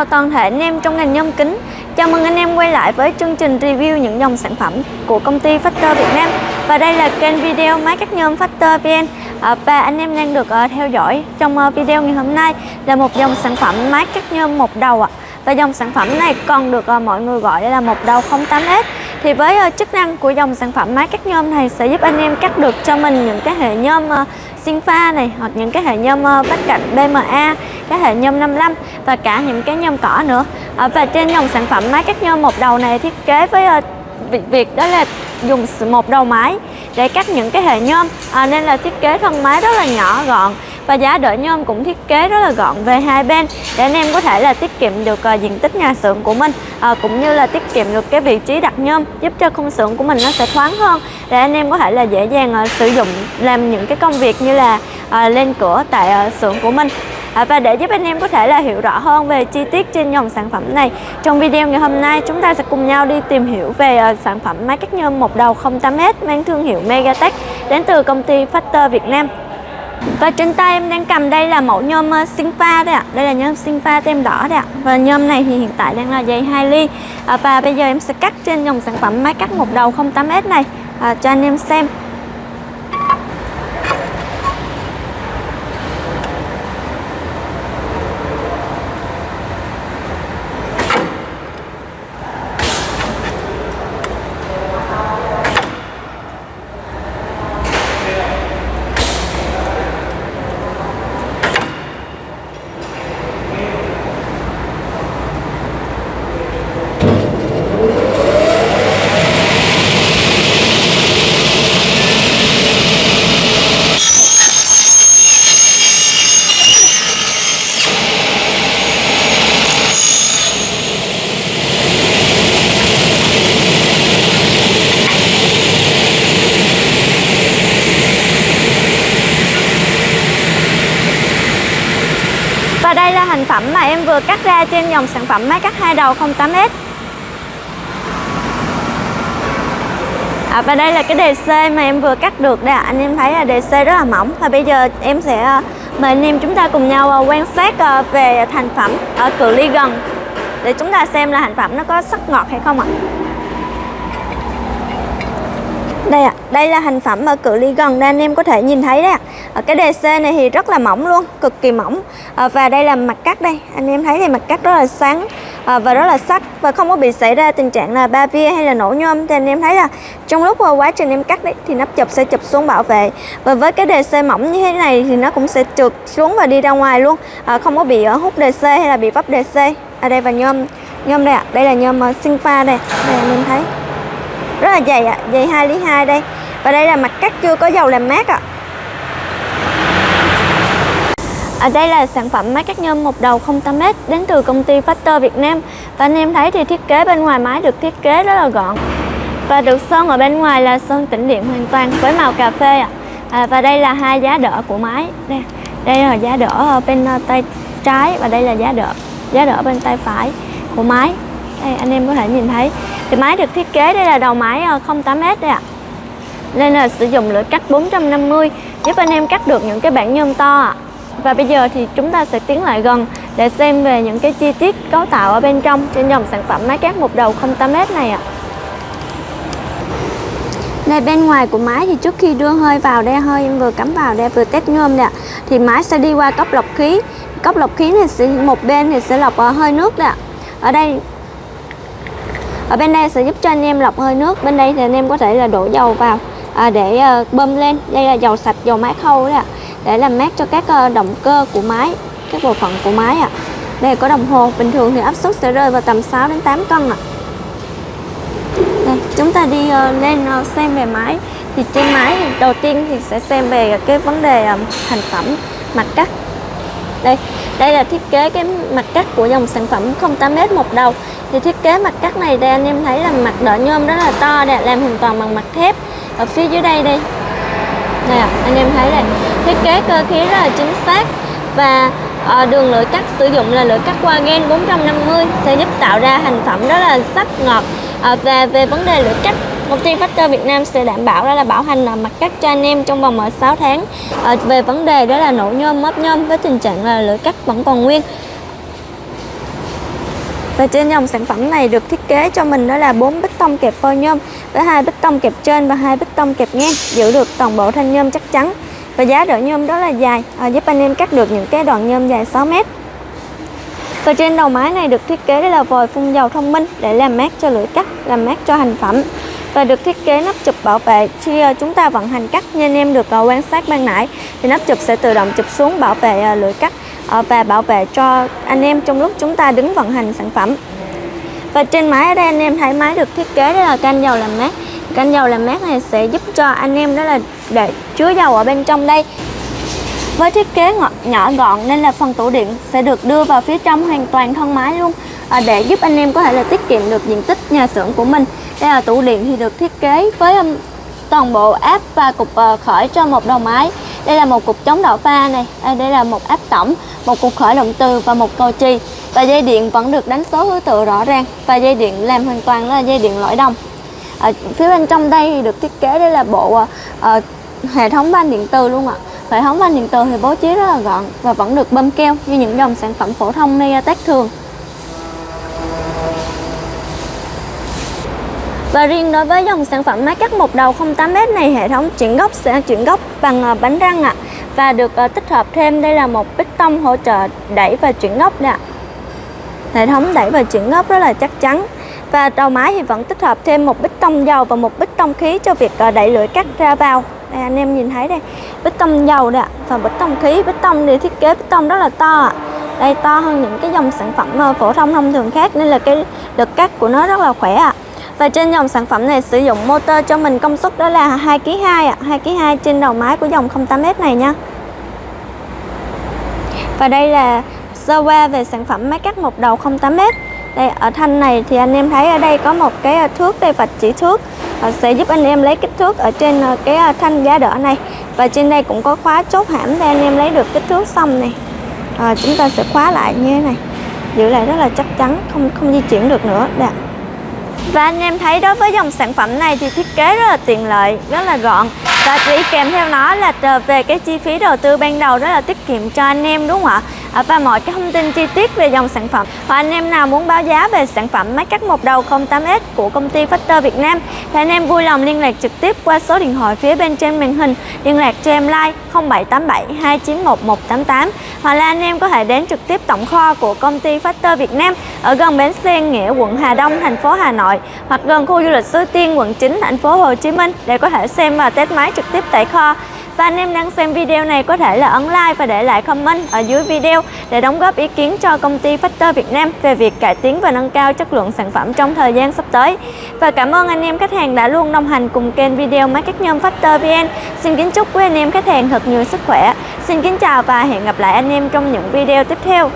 chào toàn thể anh em trong ngành nhôm kính. Chào mừng anh em quay lại với chương trình review những dòng sản phẩm của công ty Factor Việt Nam. Và đây là kênh video máy cắt nhôm Factor VN. À, và anh em đang được ờ, theo dõi trong ờ, video ngày hôm nay là một dòng sản phẩm máy cắt nhôm một đầu ạ. Và dòng sản phẩm này còn được ờ, mọi người gọi là một đầu 08S thì với uh, chức năng của dòng sản phẩm máy cắt nhôm này sẽ giúp anh em cắt được cho mình những cái hệ nhôm uh, sinh pha này hoặc những cái hệ nhôm ờ, uh, vách cạnh BMA cái hệ nhôm 55 và cả những cái nhôm cỏ nữa. Và trên dòng sản phẩm máy cắt nhôm một đầu này thiết kế với uh, việc việc đó là dùng một đầu máy để cắt những cái hệ nhôm. À, nên là thiết kế thân máy rất là nhỏ gọn và giá đỡ nhôm cũng thiết kế rất là gọn về hai bên để anh em có thể là tiết kiệm được uh, diện tích nhà xưởng của mình à, cũng như là tiết kiệm được cái vị trí đặt nhôm giúp cho khung xưởng của mình nó sẽ thoáng hơn để anh em có thể là dễ dàng uh, sử dụng làm những cái công việc như là uh, lên cửa tại uh, xưởng của mình. À, và để giúp anh em có thể là hiểu rõ hơn về chi tiết trên dòng sản phẩm này trong video ngày hôm nay chúng ta sẽ cùng nhau đi tìm hiểu về uh, sản phẩm máy cắt nhôm một đầu 08S mang thương hiệu Megatech đến từ công ty Factor Việt Nam và trên tay em đang cầm đây là mẫu nhôm ờ, sinh pha đây ạ. Đây là nhôm sinh pha tem đỏ đây ạ. Và nhôm này thì hiện tại đang là dày 2 ly. À, và bây giờ em sẽ cắt trên dòng sản phẩm máy cắt một đầu 08S này. À, cho anh em xem Và đây là thành được cắt ra trên dòng sản phẩm máy cắt hai đầu 08S à, Và đây là cái đề C mà em vừa cắt được đây ạ. Anh em thấy là đề C rất là mỏng. Và bây giờ em sẽ ờ, mời anh em chúng ta cùng nhau ờ, quan sát ờ, về thành phẩm ở cự ly gần Để chúng ta xem là thành phẩm nó có sắc ngọt hay không ạ đây ạ, à, đây là thành phẩm ở cự ly gần đây anh em có thể nhìn thấy đấy ạ. À. Cái DC này thì rất là mỏng luôn, cực kỳ mỏng. À, và đây là mặt cắt đây, anh em thấy thì mặt cắt rất là sáng à, và rất là sắc và không có bị xảy ra tình trạng là ba via hay là nổ nhôm. Thì anh em thấy là trong lúc quá trình em cắt đấy thì nắp chụp sẽ chụp xuống bảo vệ. Và với cái DC mỏng như thế này thì nó cũng sẽ trượt xuống và đi ra ngoài luôn, à, không có bị hút DC hay là bị vấp DC. Ở đây và nhôm nhôm đây ạ, à. đây là nhôm sinh pha đây, đây anh em thấy rất là dày ạ à, dày 2 ly 2 đây. Và đây là mặt cắt chưa có dầu làm mát ạ. À. Ở đây là sản phẩm máy cắt nhôm một đầu 08m đến từ công ty Factor Việt Nam. Và anh em thấy thì thiết kế bên ngoài máy được thiết kế rất là gọn. Và được sơn ở bên ngoài là sơn tĩnh điện hoàn toàn với màu cà phê ạ. À. Và đây là hai giá đỡ của máy. Đây, đây là giá đỡ bên ờ, tay trái và đây là giá đỡ giá đỡ bên tay phải của máy đây anh em có thể nhìn thấy. Thì máy được thiết kế đây là đầu máy ờ, 08S đây ạ. Nên là sử dụng lưỡi cắt 450 giúp anh em cắt được những cái bản nhôm to ạ. Và bây giờ thì chúng ta sẽ tiến lại gần để xem về những cái chi tiết cấu tạo ở bên trong trên dòng sản phẩm máy cắt một đầu 08S này ạ. Đây bên ngoài của máy thì trước khi đưa hơi vào đây, hơi em vừa cắm vào đây, vừa test nhôm nè, thì máy sẽ đi qua cốc lọc khí. Cốc lọc khí này sẽ, một bên thì sẽ lọc ờ, hơi nước nè ở đây ở bên đây sẽ giúp cho anh em lọc hơi nước. Bên đây thì anh em có thể là đổ dầu vào à, để à, bơm lên. Đây là dầu sạch dầu máy khâu đấy ạ. Để làm mát cho các à, động cơ của máy các bộ phận của máy ạ. Đây có đồng hồ. Bình thường thì áp suất sẽ rơi vào tầm 6 đến 8 cân ạ. Đây chúng ta đi à, lên à, xem về máy. Thì trên máy thì đầu tiên thì sẽ xem về cái vấn đề thành phẩm mặt cắt. Đây đây là thiết kế cái mặt cắt của dòng sản phẩm 08m một đầu thì thiết kế mặt cắt này đây anh em thấy là mặt đỡ nhôm rất là to đẹp làm hoàn toàn bằng mặt thép. Ở phía dưới đây đây nè anh em thấy đây. Thiết kế cơ khí rất là chính xác. Và à, đường lưỡi cắt sử dụng là lưỡi cắt qua gen 450 sẽ giúp tạo ra thành phẩm rất là sắc ngọt. À, và về vấn đề lưỡi cắt công ty Factor Việt Nam sẽ đảm bảo đó là bảo hành là mặt cắt cho anh em trong vòng 6 tháng. À, về vấn đề đó là nổ nhôm móp nhôm với tình trạng là lưỡi cắt vẫn còn nguyên. Và trên dòng sản phẩm này được thiết kế cho mình đó là bốn bích tông kẹp phôi nhôm với hai bích tông kẹp trên và hai bích tông kẹp ngang giữ được toàn bộ thanh nhôm chắc chắn. Và giá đỡ nhôm đó là dài à, giúp anh em cắt được những cái đoạn nhôm dài 6 mét. Và trên đầu máy này được thiết kế là vòi phun dầu thông minh để làm mát cho lưỡi cắt, làm mát cho hành phẩm. Và được thiết kế nắp chụp bảo vệ. Khi ờ, chúng ta vận hành cắt như anh em được ờ, quan sát ban nãy thì nắp chụp sẽ tự động chụp xuống bảo vệ lưỡi cắt. Ờ, và bảo vệ cho anh em trong lúc chúng ta đứng vận hành sản phẩm. Và trên máy ở đây anh em thấy máy được thiết kế đó là can dầu làm mát. Can dầu làm mát này sẽ giúp cho anh em đó là để chứa dầu ở bên trong đây. Với thiết kế nhỏ gọn nên là phần tủ điện sẽ được đưa vào phía trong hoàn toàn thân máy luôn à, để giúp anh em có thể là tiết kiệm được diện tích nhà xưởng của mình. Đây là tủ điện thì được thiết kế với um, toàn bộ áp và cục ờ, khởi cho một đầu máy đây là một cục chống đảo pha này. À, đây là một áp tổng một cục khởi động từ và một cầu trì. Và dây điện vẫn được đánh số thứ tự rõ ràng và dây điện làm hoàn toàn là dây điện lõi đồng. Ở phía bên trong đây thì được thiết kế đây là bộ uh, hệ thống van điện từ luôn ạ. Hệ thống van điện từ thì bố trí rất là gọn và vẫn được bơm keo như những dòng sản phẩm phổ thông Mediatek thường. Và riêng đối với dòng sản phẩm máy cắt một đầu 08m này, hệ thống chuyển gốc sẽ chuyển gốc bằng ờ, bánh răng ạ. À. Và được ờ, tích hợp thêm đây là một bích tông hỗ trợ đẩy và chuyển gốc nè. Hệ thống đẩy và chuyển gốc rất là chắc chắn. Và đầu máy thì vẫn tích hợp thêm một bích tông dầu và một bích tông khí cho việc ờ, đẩy lưỡi cắt ra vào. Đây anh em nhìn thấy đây, bích tông dầu nè và bích tông khí. Bích tông thì thiết kế bích tông rất là to ạ. À. Đây to hơn những cái dòng sản phẩm phổ thông thông thường khác nên là cái lực cắt của nó rất là khỏe ạ. À. Và trên dòng sản phẩm này sử dụng motor cho mình công suất đó là 2 kg 2 ạ, 2 kg 2 trên đầu máy của dòng 08S này nha. Và đây là sơ qua về sản phẩm máy cắt một đầu 08S. Đây ở thanh này thì anh em thấy ở đây có một cái à, thước đây vạch chỉ thước à, sẽ giúp anh em lấy kích thước ở trên à, cái thanh giá đỡ này. Và trên đây cũng có khóa chốt hãm để anh em lấy được kích thước xong này. À, chúng ta sẽ khóa lại như thế này. Giữ lại rất là chắc chắn, không không di chuyển được nữa. Đây. Và anh em thấy đối với dòng sản phẩm này thì thiết kế rất là tiện lợi, rất là gọn Và chỉ kèm theo nó là về cái chi phí đầu tư ban đầu rất là tiết kiệm cho anh em đúng không ạ? À, và mọi cái thông tin chi tiết về dòng sản phẩm. Và anh em nào muốn báo giá về sản phẩm máy cắt một đầu 08S của công ty Factor Việt Nam Thì anh em vui lòng liên lạc trực tiếp qua số điện thoại phía bên trên màn hình. Liên lạc cho em like 0787 291 188 Hoặc là anh em có thể đến trực tiếp tổng kho của công ty Factor Việt Nam Ở gần bến xe Nghĩa, quận Hà Đông, thành phố Hà Nội Hoặc gần khu du lịch Suối Tiên, quận 9, thành phố Hồ Chí Minh Để có thể xem và test máy trực tiếp tại kho và anh em đang xem video này có thể là ấn like và để lại comment ở dưới video để đóng góp ý kiến cho công ty Factor Việt Nam về việc cải tiến và nâng cao chất lượng sản phẩm trong thời gian sắp tới. Và cảm ơn anh em khách hàng đã luôn đồng hành cùng kênh video máy cắt nhôm Factor VN. Xin kính chúc quý anh em khách hàng thật nhiều sức khỏe. Xin kính chào và hẹn gặp lại anh em trong những video tiếp theo.